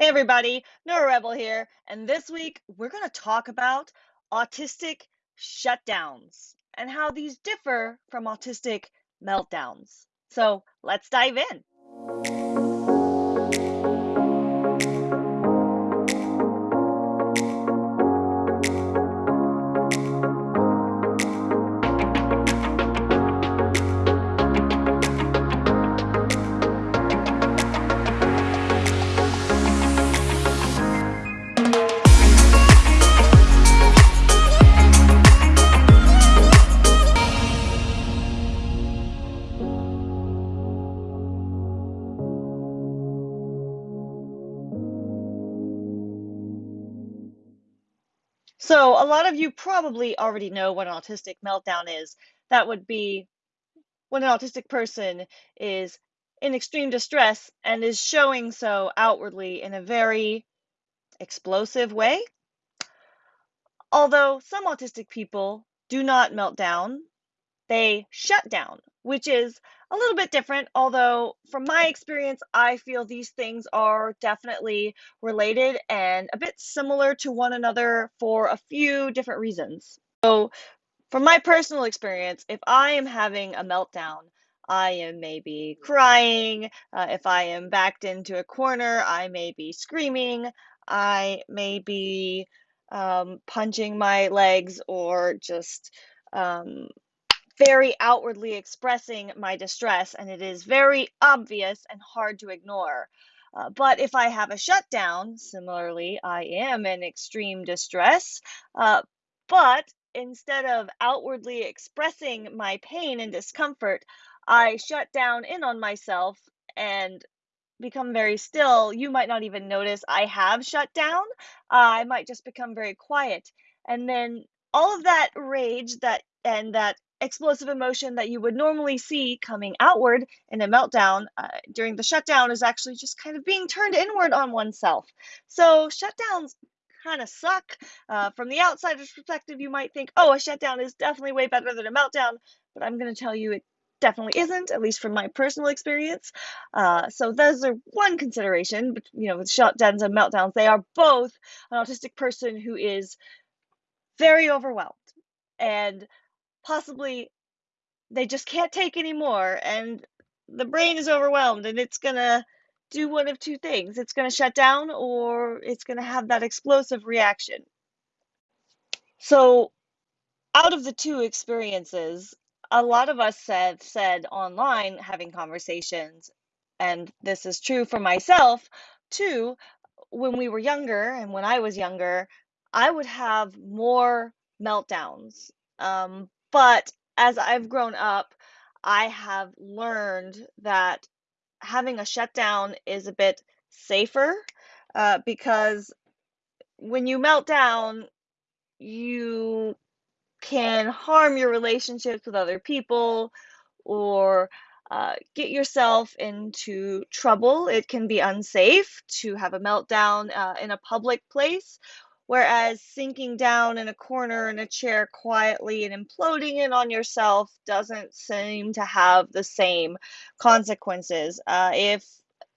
Hey everybody, Nora Rebel here, and this week we're going to talk about autistic shutdowns and how these differ from autistic meltdowns. So let's dive in. So, a lot of you probably already know what an autistic meltdown is. That would be when an autistic person is in extreme distress and is showing so outwardly in a very explosive way. Although some autistic people do not melt down, they shut down, which is a little bit different. Although, from my experience, I feel these things are definitely related and a bit similar to one another for a few different reasons. So, from my personal experience, if I am having a meltdown, I am maybe crying. Uh, if I am backed into a corner, I may be screaming. I may be um, punching my legs or just um, very outwardly expressing my distress, and it is very obvious and hard to ignore. Uh, but if I have a shutdown, similarly, I am in extreme distress, uh, but instead of outwardly expressing my pain and discomfort, I shut down in on myself and become very still. You might not even notice I have shut down. Uh, I might just become very quiet. And then all of that rage that and that explosive emotion that you would normally see coming outward in a meltdown uh, during the shutdown is actually just kind of being turned inward on oneself. So, shutdowns kind of suck. Uh, from the outsider's perspective, you might think, oh, a shutdown is definitely way better than a meltdown, but I'm going to tell you it definitely isn't, at least from my personal experience. Uh, so those are one consideration. But you know, with shutdowns and meltdowns, they are both an autistic person who is very overwhelmed and possibly they just can't take anymore and the brain is overwhelmed and it's going to do one of two things it's going to shut down or it's going to have that explosive reaction. So out of the two experiences a lot of us have said online having conversations and this is true for myself too when we were younger and when i was younger i would have more meltdowns um, but as I've grown up, I have learned that having a shutdown is a bit safer uh, because when you melt down, you can harm your relationships with other people or uh, get yourself into trouble. It can be unsafe to have a meltdown uh, in a public place Whereas sinking down in a corner in a chair quietly and imploding in on yourself doesn't seem to have the same consequences. Uh, if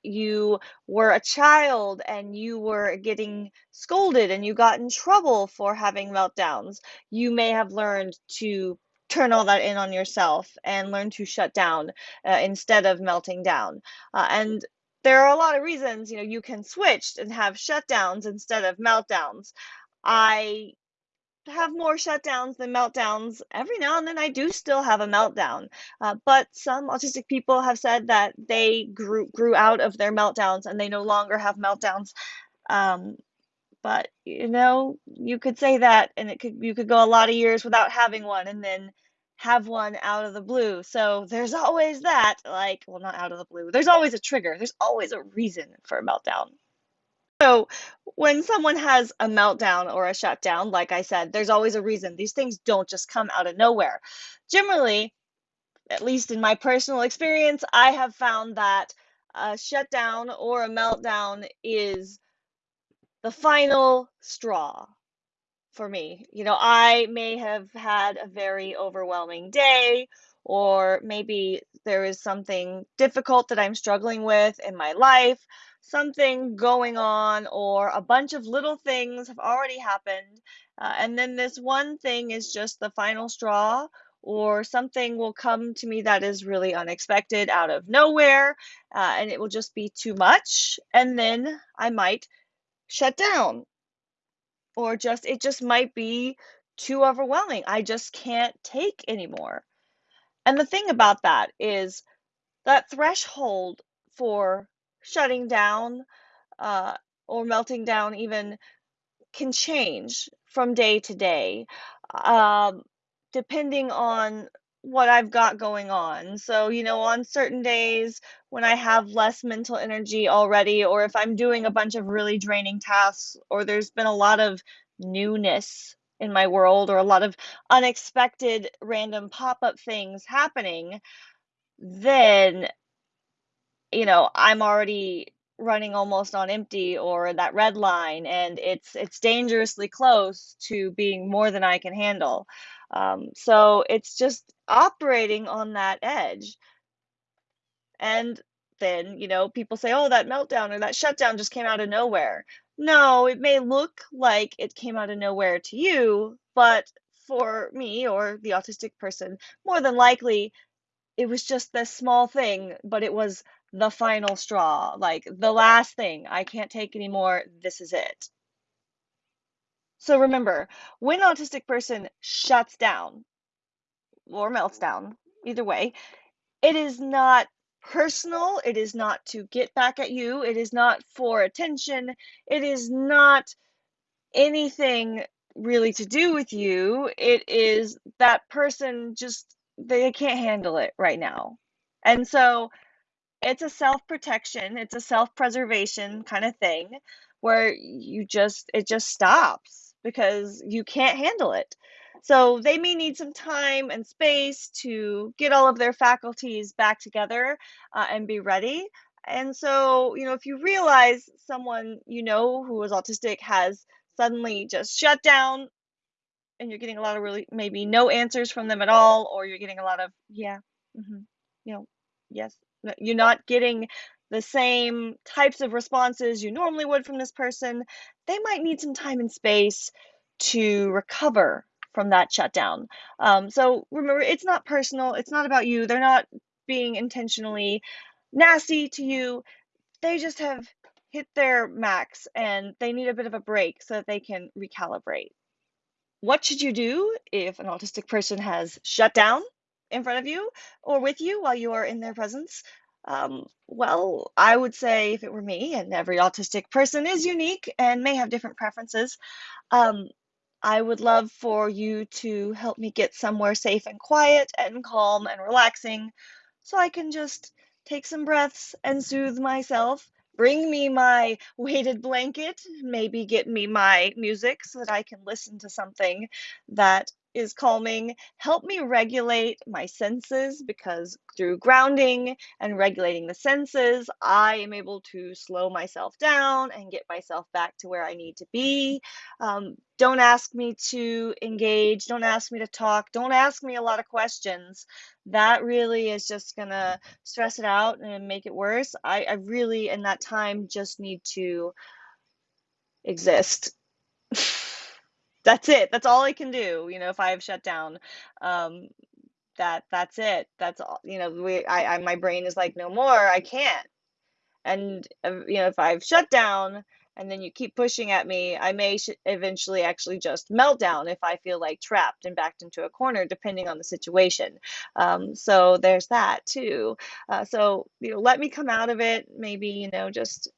you were a child and you were getting scolded and you got in trouble for having meltdowns, you may have learned to turn all that in on yourself and learn to shut down uh, instead of melting down. Uh, and there are a lot of reasons, you know, you can switch and have shutdowns instead of meltdowns. I have more shutdowns than meltdowns. Every now and then I do still have a meltdown. Uh, but some autistic people have said that they grew grew out of their meltdowns and they no longer have meltdowns. Um, but you know, you could say that and it could you could go a lot of years without having one and then have one out of the blue. So there's always that, like, well, not out of the blue. There's always a trigger. There's always a reason for a meltdown. So when someone has a meltdown or a shutdown, like I said, there's always a reason. These things don't just come out of nowhere. Generally, at least in my personal experience, I have found that a shutdown or a meltdown is the final straw for me. You know, I may have had a very overwhelming day, or maybe there is something difficult that I'm struggling with in my life. something going on or a bunch of little things have already happened, uh, and then this one thing is just the final straw, or something will come to me that is really unexpected out of nowhere, uh, and it will just be too much, and then I might shut down, or just it just might be too overwhelming. I just can't take anymore. And the thing about that is that threshold for shutting down uh, or melting down even can change from day to day, um, depending on what I've got going on. So, you know, on certain days when I have less mental energy already, or if I'm doing a bunch of really draining tasks, or there's been a lot of newness in my world, or a lot of unexpected random pop up things happening, then you know, I'm already running almost on empty or that red line, and it's it's dangerously close to being more than I can handle. Um, so it's just operating on that edge. And then, you know, people say, oh, that meltdown or that shutdown just came out of nowhere. No, it may look like it came out of nowhere to you, but for me or the autistic person, more than likely it was just this small thing, but it was the final straw, like the last thing. I can't take anymore. This is it. So remember, when autistic person shuts down or melts down, either way, it is not personal. It is not to get back at you. It is not for attention. It is not anything really to do with you. It is that person just, they can't handle it right now. And so it's a self-protection, it's a self-preservation kind of thing where you just it just stops because you can't handle it. So they may need some time and space to get all of their faculties back together uh, and be ready. And so, you know, if you realize someone you know who is autistic has suddenly just shut down and you're getting a lot of really maybe no answers from them at all, or you're getting a lot of, yeah, hmm you know, yes, you're not getting the same types of responses you normally would from this person, they might need some time and space to recover from that shutdown. Um, so remember, it's not personal, it's not about you. They're not being intentionally nasty to you. They just have hit their max and they need a bit of a break so that they can recalibrate. What should you do if an autistic person has shut down in front of you or with you while you are in their presence? Um, well, I would say if it were me, and every autistic person is unique and may have different preferences, um, I would love for you to help me get somewhere safe and quiet and calm and relaxing so I can just take some breaths and soothe myself. Bring me my weighted blanket, maybe get me my music so that I can listen to something that is calming. Help me regulate my senses because through grounding and regulating the senses, I am able to slow myself down and get myself back to where I need to be. Um, don't ask me to engage. Don't ask me to talk. Don't ask me a lot of questions. That really is just to stress it out and make it worse. I, I really, in that time, just need to exist. that's it. That's all I can do. You know, if I have shut down, um, that that's it. That's all. You know, we, I, I, my brain is like, no more. I can't. And uh, you know, if I've shut down and then you keep pushing at me, I may sh- eventually actually just melt down if I feel like trapped and backed into a corner, depending on the situation. Um, so there's that too. Uh, so you know, let me come out of it. Maybe you know, just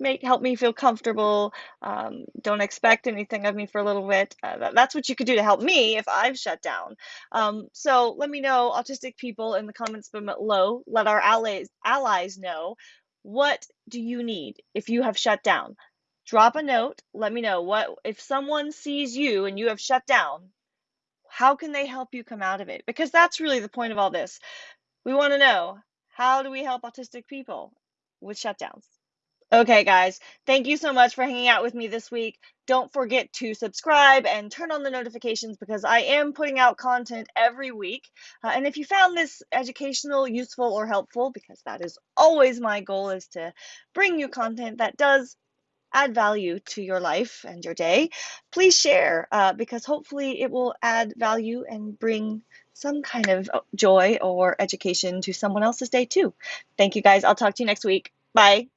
make help me feel comfortable. Um, don't expect anything of me for a little bit. Uh, that's what you could do to help me if I've shut down. Um, so let me know, autistic people, in the comments below. Let our allies allies know what do you need if you have shut down. Drop a note. Let me know what if someone sees you and you have shut down. How can they help you come out of it? Because that's really the point of all this. We want to know how do we help autistic people with shutdowns. Okay, guys, thank you so much for hanging out with me this week. Don't forget to subscribe and turn on the notifications because I am putting out content every week. Uh, and if you found this educational, useful, or helpful, because that is always my goal, is to bring you content that does add value to your life and your day, please share uh, because hopefully it will add value and bring some kind of uh, joy or education to someone else's day too. Thank you guys. I'll talk to you next week. Bye.